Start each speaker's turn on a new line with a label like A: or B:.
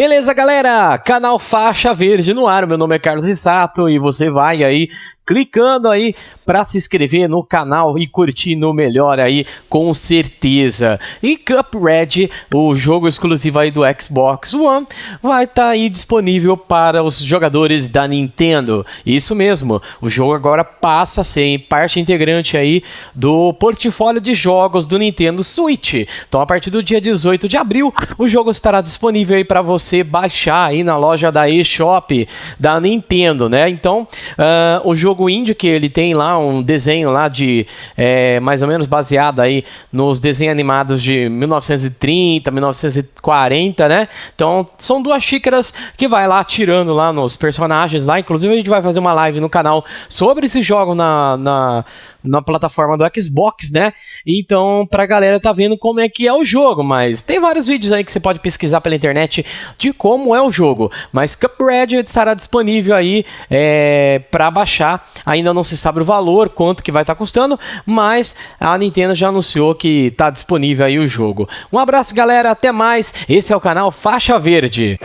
A: Beleza, galera? Canal Faixa Verde no ar. Meu nome é Carlos Rissato e você vai aí clicando aí para se inscrever no canal e curtir no melhor aí, com certeza. E Cuphead, o jogo exclusivo aí do Xbox One, vai estar tá aí disponível para os jogadores da Nintendo. Isso mesmo, o jogo agora passa a ser parte integrante aí do portfólio de jogos do Nintendo Switch. Então a partir do dia 18 de abril, o jogo estará disponível aí para você baixar aí na loja da eShop da Nintendo, né? Então, uh, o jogo jogo indie que ele tem lá um desenho lá de é, mais ou menos baseado aí nos desenhos animados de 1930, 1940, né? Então são duas xícaras que vai lá tirando lá nos personagens lá. Inclusive a gente vai fazer uma live no canal sobre esse jogo na, na, na plataforma do Xbox, né? Então pra galera tá vendo como é que é o jogo, mas tem vários vídeos aí que você pode pesquisar pela internet de como é o jogo. Mas Cuphead estará disponível aí é, para baixar Ainda não se sabe o valor, quanto que vai estar tá custando, mas a Nintendo já anunciou que está disponível aí o jogo. Um abraço, galera, até mais. Esse é o canal Faixa Verde.